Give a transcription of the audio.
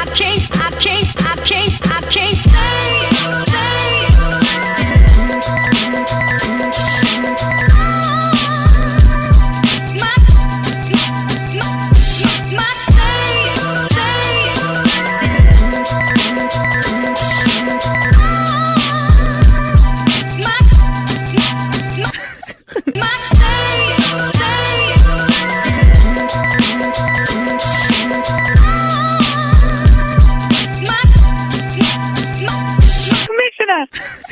I can't, I chase, I chase, I chase. Yeah.